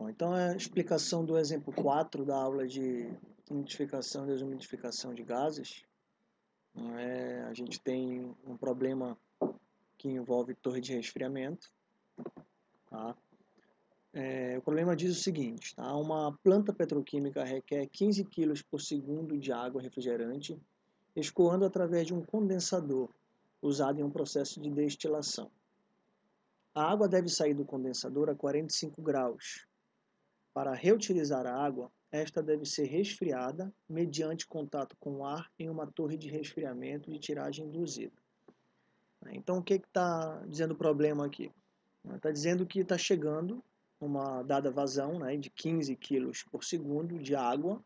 Bom, então a explicação do exemplo 4 da aula de identificação e desumidificação de gases. É, a gente tem um problema que envolve torre de resfriamento. Tá? É, o problema diz o seguinte, tá? uma planta petroquímica requer 15 kg por segundo de água refrigerante, escoando através de um condensador, usado em um processo de destilação. A água deve sair do condensador a 45 graus, para reutilizar a água, esta deve ser resfriada mediante contato com o ar em uma torre de resfriamento de tiragem induzida. Então, o que está dizendo o problema aqui? Está dizendo que está chegando uma dada vazão né, de 15 kg por segundo de água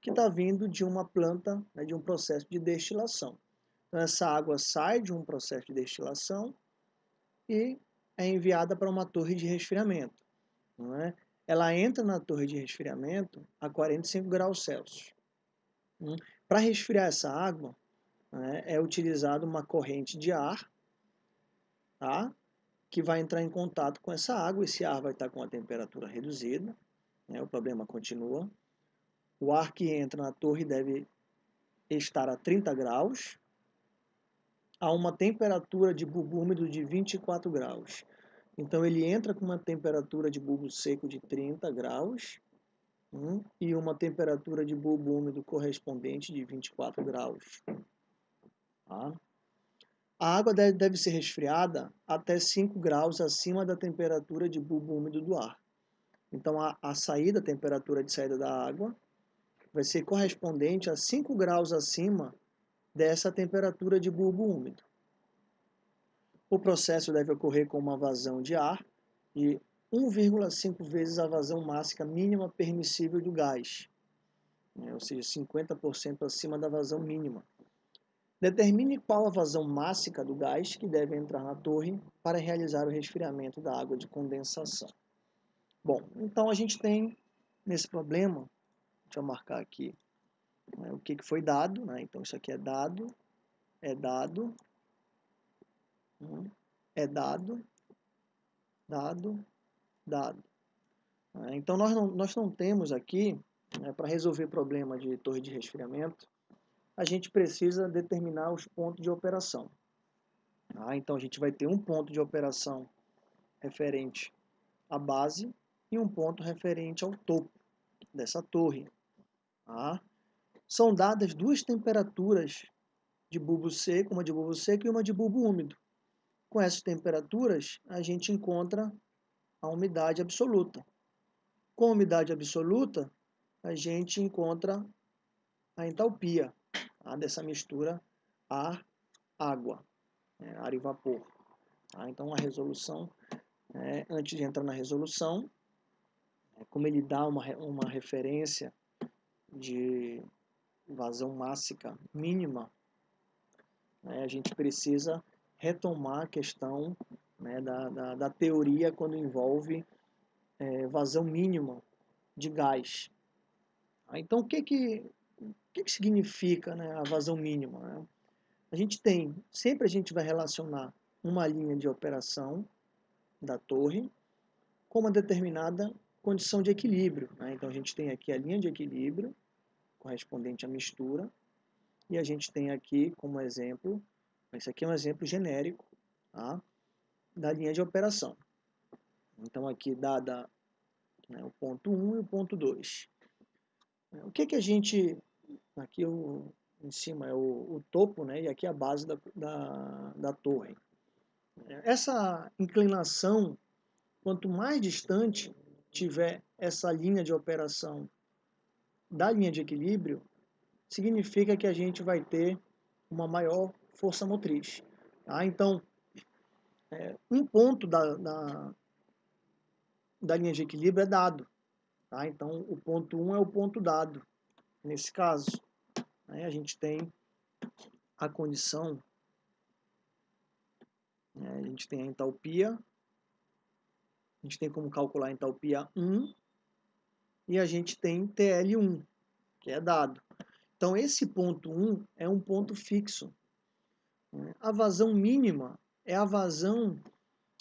que está vindo de uma planta, né, de um processo de destilação. Então, essa água sai de um processo de destilação e é enviada para uma torre de resfriamento. Não é? Ela entra na torre de resfriamento a 45 graus Celsius. Hum? Para resfriar essa água, né, é utilizada uma corrente de ar, tá? que vai entrar em contato com essa água. Esse ar vai estar com a temperatura reduzida, né, o problema continua. O ar que entra na torre deve estar a 30 graus, a uma temperatura de bulbo úmido de 24 graus. Então ele entra com uma temperatura de bulbo seco de 30 graus hum, e uma temperatura de bulbo úmido correspondente de 24 graus. Tá? A água deve, ser resfriada até 5 graus acima da temperatura de bulbo úmido do ar. Então a, a saída, a temperatura de saída da água, vai ser correspondente a 5 graus acima dessa temperatura de bulbo úmido. O processo deve ocorrer com uma vazão de ar de 1,5 vezes a vazão máxima mínima permissível do gás, né? ou seja, 50% acima da vazão mínima. Determine qual a vazão máxima do gás que deve entrar na torre para realizar o resfriamento da água de condensação. Bom, então a gente tem nesse problema, deixa eu marcar aqui né, o que, que foi dado, né? então isso aqui é dado, é dado, é dado, dado, dado. É, então, nós não, nós não temos aqui, né, para resolver problema de torre de resfriamento, a gente precisa determinar os pontos de operação. Tá? Então, a gente vai ter um ponto de operação referente à base e um ponto referente ao topo dessa torre. Tá? São dadas duas temperaturas de bulbo seco, uma de bulbo seco e uma de bulbo úmido. Com essas temperaturas, a gente encontra a umidade absoluta. Com a umidade absoluta, a gente encontra a entalpia tá? dessa mistura ar-água, né? ar e vapor. Tá? Então, a resolução, né? antes de entrar na resolução, né? como ele dá uma, uma referência de vazão máxima mínima, né? a gente precisa retomar a questão né, da, da, da, teoria quando envolve é, vazão mínima de gás. Ah, então, o que, que, o que, que significa né, a vazão mínima? Né? A gente tem, sempre a gente vai relacionar uma linha de operação da torre com uma determinada condição de equilíbrio. Né? Então, a gente tem aqui a linha de equilíbrio, correspondente à mistura, e a gente tem aqui, como exemplo, esse aqui é um exemplo genérico tá? da linha de operação. Então, aqui dada né, o ponto 1 e o ponto 2. O que, que a gente... Aqui o, em cima é o, o topo, né, e aqui a base da, da, da torre. Essa inclinação, quanto mais distante tiver essa linha de operação da linha de equilíbrio, significa que a gente vai ter uma maior força motriz. Tá? Então, é, um ponto da, da, da, linha de equilíbrio é dado. Tá? Então, o ponto 1 um é o ponto dado. Nesse caso, né, a gente tem a condição, né, a gente tem a entalpia, a gente tem como calcular a entalpia 1, e a gente tem TL1, que é dado. Então, esse ponto 1 é um ponto fixo. A vazão mínima é a vazão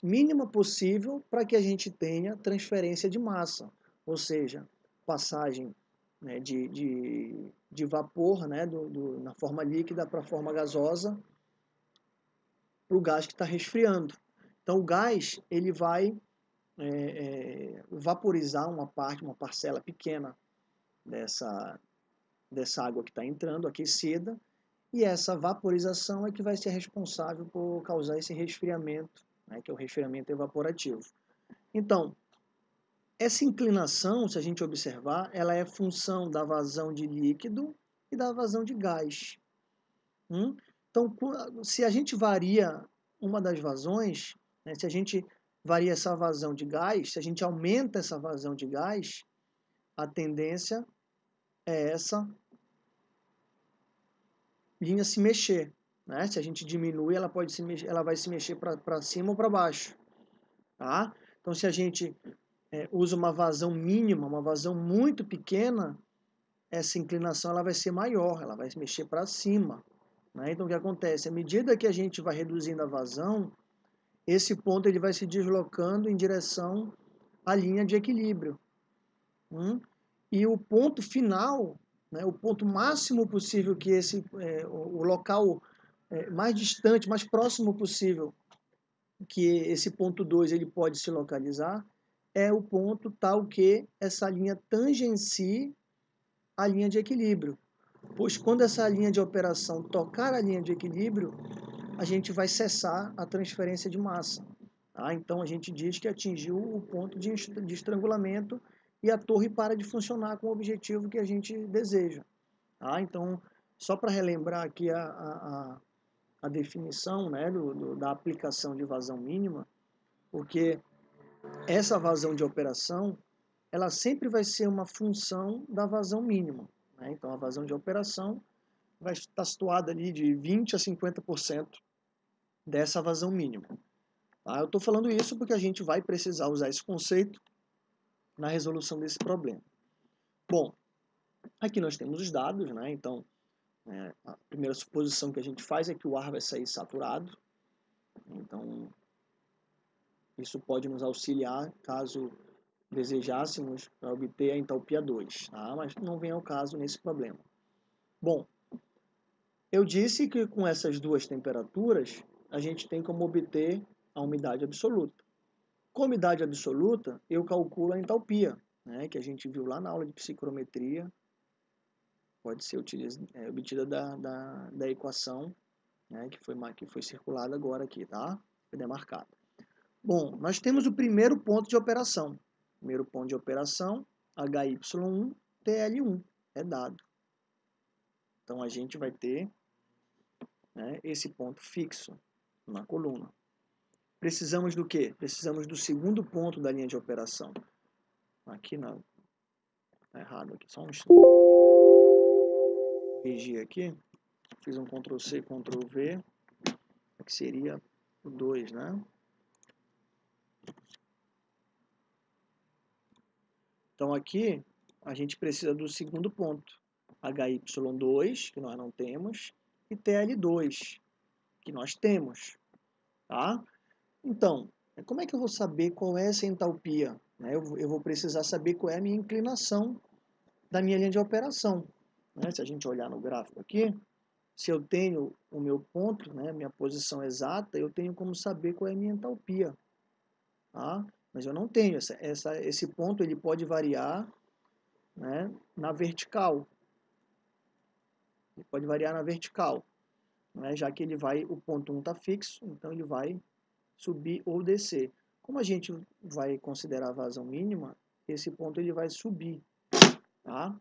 mínima possível para que a gente tenha transferência de massa, ou seja, passagem né, de, de, de, vapor né, do, do, na forma líquida para a forma gasosa para o gás que está resfriando. Então o gás ele vai é, é, vaporizar uma parte, uma parcela pequena dessa, dessa água que está entrando aquecida e essa vaporização é que vai ser responsável por causar esse resfriamento, né, que é o resfriamento evaporativo. Então, essa inclinação, se a gente observar, ela é função da vazão de líquido e da vazão de gás. Hum? Então, se a gente varia uma das vazões, né, se a gente varia essa vazão de gás, se a gente aumenta essa vazão de gás, a tendência é essa linha se mexer. Né? Se a gente diminui, ela, pode se mexer, ela vai se mexer para cima ou para baixo. Tá? Então, se a gente é, usa uma vazão mínima, uma vazão muito pequena, essa inclinação ela vai ser maior, ela vai se mexer para cima. Né? Então, o que acontece? À medida que a gente vai reduzindo a vazão, esse ponto ele vai se deslocando em direção à linha de equilíbrio. Hum? E o ponto final né, o ponto máximo possível que esse, é, o local é, mais distante, mais próximo possível que esse ponto 2 ele pode se localizar, é o ponto tal que essa linha tangencie a linha de equilíbrio. Pois quando essa linha de operação tocar a linha de equilíbrio, a gente vai cessar a transferência de massa. Tá? Então a gente diz que atingiu o ponto de estrangulamento e a torre para de funcionar com o objetivo que a gente deseja. Tá? Então, só para relembrar aqui a, a, a definição né, do, do, da aplicação de vazão mínima, porque essa vazão de operação ela sempre vai ser uma função da vazão mínima. Né? Então, a vazão de operação vai estar situada ali de 20% a 50% dessa vazão mínima. Tá? Eu estou falando isso porque a gente vai precisar usar esse conceito na resolução desse problema. Bom, aqui nós temos os dados, né? Então, é, a primeira suposição que a gente faz é que o ar vai sair saturado. Então, isso pode nos auxiliar caso desejássemos para obter a entalpia 2, tá? mas não vem ao caso nesse problema. Bom, eu disse que com essas duas temperaturas, a gente tem como obter a umidade absoluta. Com umidade absoluta, eu calculo a entalpia, né, que a gente viu lá na aula de psicrometria, pode ser é, obtida da, da, da equação né, que, foi, que foi circulada agora aqui, tá? Foi demarcada. Bom, nós temos o primeiro ponto de operação. Primeiro ponto de operação, HY1, TL1, é dado. Então, a gente vai ter né, esse ponto fixo na coluna. Precisamos do quê? Precisamos do segundo ponto da linha de operação. Aqui não. Está errado aqui. Só um instante. Corrigir aqui. Fiz um Ctrl C, Ctrl V. Que seria o 2, né? Então aqui a gente precisa do segundo ponto. HY2, que nós não temos, e TL2, que nós temos. Tá? Então, como é que eu vou saber qual é essa entalpia? Né? Eu vou precisar saber qual é a minha inclinação da minha linha de operação. Né? Se a gente olhar no gráfico aqui, se eu tenho o meu ponto, né, minha posição exata, eu tenho como saber qual é a minha entalpia. Tá? Mas eu não tenho. Esse ponto ele pode variar na vertical. Ele pode variar na vertical. Né, já que ele vai, o ponto 1 está fixo, então ele vai subir ou descer. Como a gente vai considerar a vazão mínima, esse ponto ele vai subir, tá?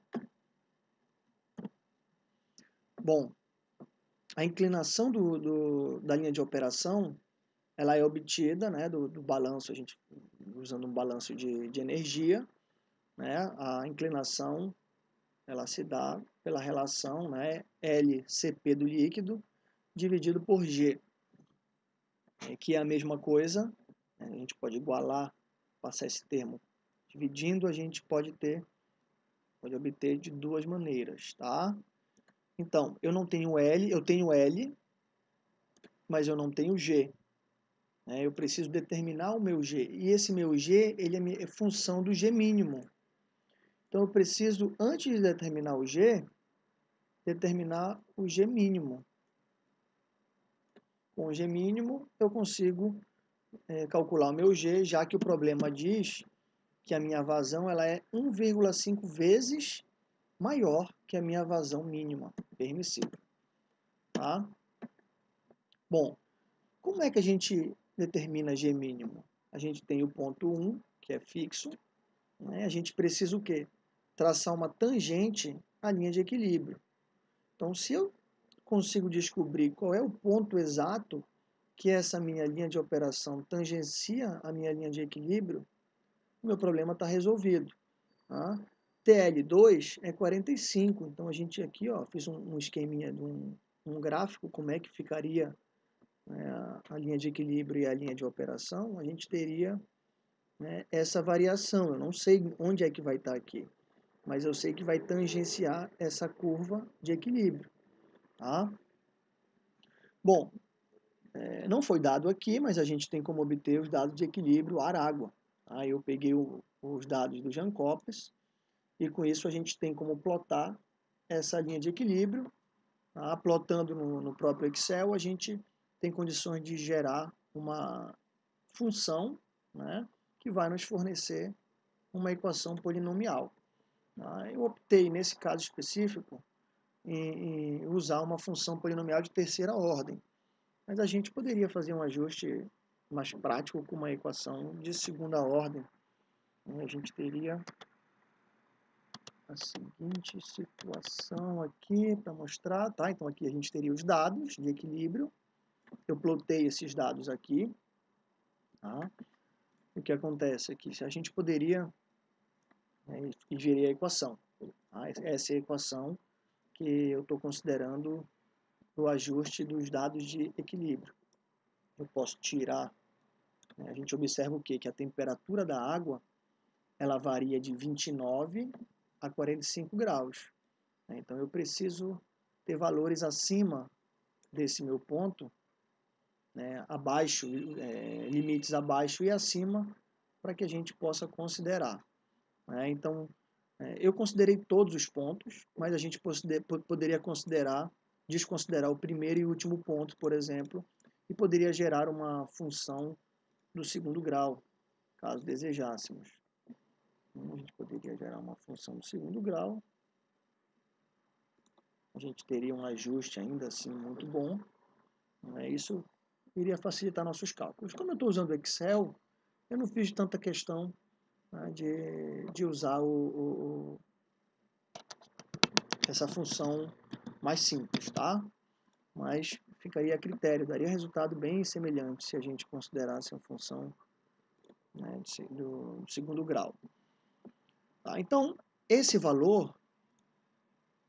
Bom, a inclinação do, do, da linha de operação, ela é obtida, né, do, do balanço, a gente usando um balanço de, de energia, né, a inclinação, ela se dá pela relação, né, LCP do líquido dividido por G, é, que é a mesma coisa, né, a gente pode igualar, passar esse termo dividindo, a gente pode ter, pode obter de duas maneiras, tá? Então, eu não tenho L, eu tenho L, mas eu não tenho G. Né? Eu preciso determinar o meu G. E esse meu G ele é, é função do G mínimo. Então eu preciso, antes de determinar o G, determinar o G mínimo. Com o G mínimo, eu consigo é, calcular o meu G, já que o problema diz que a minha vazão ela é 1,5 vezes maior que a minha vazão mínima permissível. Tá? Bom, como é que a gente determina G mínimo? A gente tem o ponto 1, que é fixo. Né? A gente precisa o quê? Traçar uma tangente à linha de equilíbrio. Então, se eu consigo descobrir qual é o ponto exato que essa minha linha de operação tangencia a minha linha de equilíbrio, o meu problema está resolvido. Tá? TL2 é 45, então a gente aqui ó, fiz um, um esqueminha de um, um gráfico, como é que ficaria né, a linha de equilíbrio e a linha de operação, a gente teria né, essa variação. Eu não sei onde é que vai estar tá aqui, mas eu sei que vai tangenciar essa curva de equilíbrio. Tá? Bom, é, não foi dado aqui, mas a gente tem como obter os dados de equilíbrio ar-água. Aí eu peguei o, os dados do Jancopes e com isso a gente tem como plotar essa linha de equilíbrio. Tá? Plotando no, no próprio Excel, a gente tem condições de gerar uma função né, que vai nos fornecer uma equação polinomial. Tá? Eu optei, nesse caso específico, em, usar uma função polinomial de terceira ordem, mas a gente poderia fazer um ajuste mais prático com uma equação de segunda ordem. A gente teria a seguinte situação aqui para mostrar, tá? Então aqui a gente teria os dados de equilíbrio, eu plotei esses dados aqui. Tá? O que acontece aqui? Se a gente poderia né, gerei a equação. Tá? Essa é a equação que eu estou considerando o ajuste dos dados de equilíbrio. Eu posso tirar, né, a gente observa o quê? Que a temperatura da água ela varia de 29 a 45 graus. Né? Então eu preciso ter valores acima desse meu ponto né, abaixo, é, limites abaixo e acima, para que a gente possa considerar. Né? Então, eu considerei todos os pontos, mas a gente poderia considerar, desconsiderar o primeiro e último ponto, por exemplo, e poderia gerar uma função do segundo grau, caso desejássemos. Então, a gente poderia gerar uma função do segundo grau. A gente teria um ajuste ainda assim muito bom. É isso iria facilitar nossos cálculos. Como eu estou usando o Excel, eu não fiz tanta questão né, de, de usar o, o, essa função mais simples, tá? Mas ficaria a critério, daria resultado bem semelhante se a gente considerasse a função né, de, do, do, segundo grau. Tá? Então, esse valor,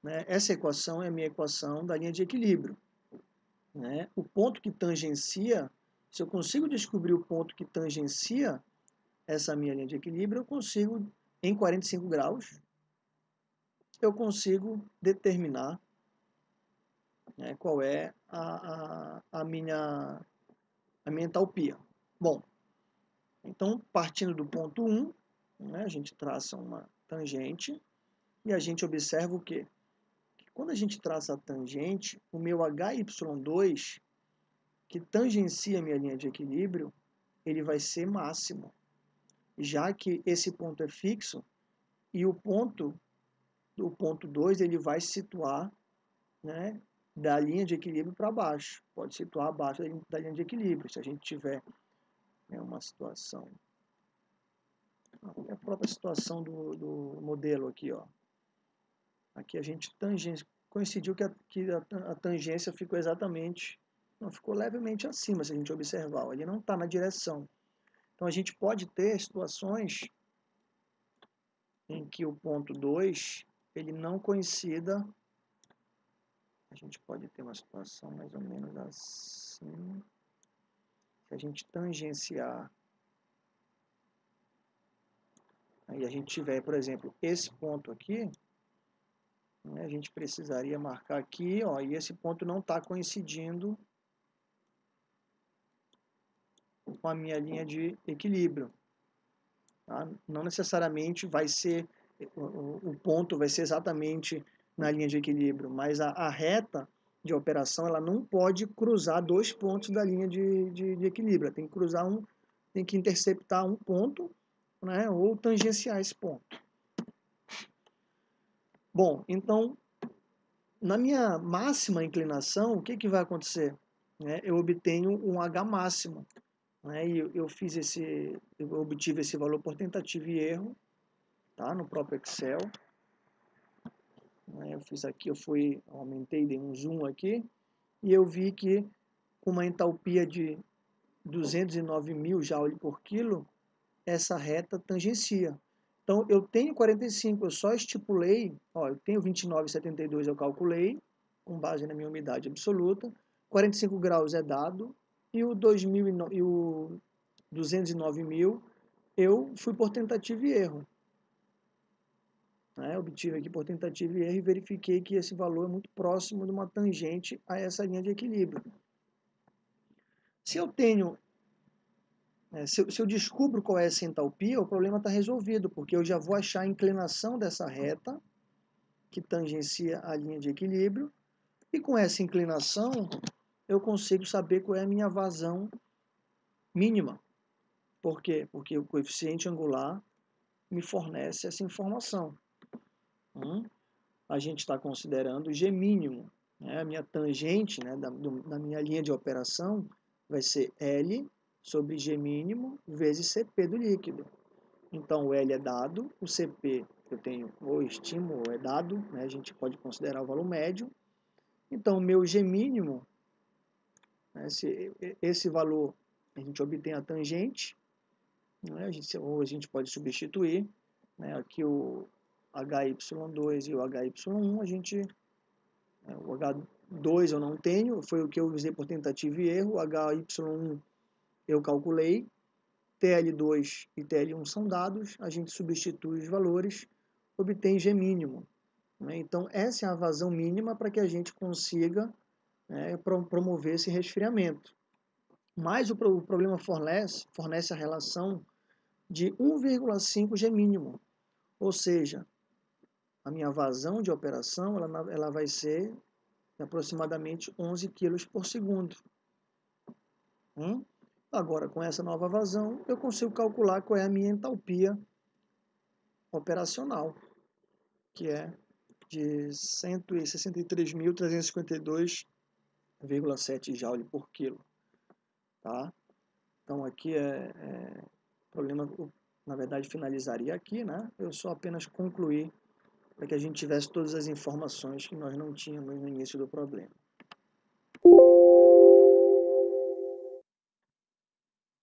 né, essa equação é a minha equação da linha de equilíbrio né, o ponto que tangencia, se eu consigo descobrir o ponto que tangencia essa minha linha de equilíbrio, eu consigo, em 45 graus, eu consigo determinar né, qual é a, a, a, minha, a minha entalpia. Bom, então, partindo do ponto 1, né, a gente traça uma tangente e a gente observa o quê? Quando a gente traça a tangente, o meu HY2, que tangencia a minha linha de equilíbrio, ele vai ser máximo, já que esse ponto é fixo e o ponto o ponto 2 ele vai se situar né, da linha de equilíbrio para baixo, pode situar abaixo da linha de equilíbrio, se a gente tiver né, uma situação, a própria situação do, do modelo aqui, ó, Aqui a gente tangência, coincidiu que, a, que a, a tangência ficou exatamente, não, ficou levemente acima, se a gente observar. Ele não está na direção. Então a gente pode ter situações em que o ponto 2 ele não coincida. A gente pode ter uma situação mais ou menos assim. Se a gente tangenciar aí a gente tiver, por exemplo, esse ponto aqui, né, a gente precisaria marcar aqui, ó, e esse ponto não está coincidindo com a minha linha de equilíbrio. Tá? Não necessariamente vai ser, o, ponto vai ser exatamente na linha de equilíbrio, mas a, a, reta de operação ela não pode cruzar dois pontos da linha de, de, de equilíbrio, tem que cruzar um, tem que interceptar um ponto né, ou tangenciar esse ponto. Bom, então, na minha máxima inclinação, o que, que vai acontecer? Né, eu obtenho um H máximo. Né, e eu, fiz esse, eu obtive esse valor por tentativa e erro, tá, no próprio Excel. Né, eu fiz aqui, eu fui, aumentei, dei um zoom aqui, e eu vi que com uma entalpia de 209 mil joule por quilo, essa reta tangencia. Então, eu tenho 45, eu só estipulei, ó, eu tenho 29,72 eu calculei, com base na minha umidade absoluta, 45 graus é dado, e o, 2000, e o 209 mil eu fui por tentativa e erro. Né? Obtive aqui por tentativa e erro e verifiquei que esse valor é muito próximo de uma tangente a essa linha de equilíbrio. Se eu tenho é, se, eu, se eu descubro qual é essa entalpia, o problema está resolvido, porque eu já vou achar a inclinação dessa reta, que tangencia a linha de equilíbrio, e com essa inclinação eu consigo saber qual é a minha vazão mínima. Por quê? Porque o coeficiente angular me fornece essa informação. Hum? A gente está considerando G mínimo. Né? A minha tangente né, da, do, da minha linha de operação vai ser L sobre G mínimo vezes CP do líquido. Então, o L é dado, o CP eu tenho ou estimo ou é dado, né? a gente pode considerar o valor médio. Então, o meu G mínimo? Esse, esse valor a gente obtém a tangente, né? a gente, ou a gente pode substituir. Né? Aqui o HY2 e o HY1, a gente, né? o H2 eu não tenho, foi o que eu usei por tentativa e erro, o HY1 eu calculei, TL2 e TL1 são dados, a gente substitui os valores, obtém G mínimo. Né? Então, essa é a vazão mínima para que a gente consiga né, promover esse resfriamento. Mas o, problema fornece, fornece a relação de 1,5 G mínimo, ou seja, a minha vazão de operação ela, ela vai ser aproximadamente 11 kg por segundo. Hum? Agora, com essa nova vazão, eu consigo calcular qual é a minha entalpia operacional, que é de 163.352,7 joule por quilo. Tá? Então, aqui é, é problema, na verdade, finalizaria aqui, né? Eu só apenas concluir para que a gente tivesse todas as informações que nós não tínhamos no início do problema.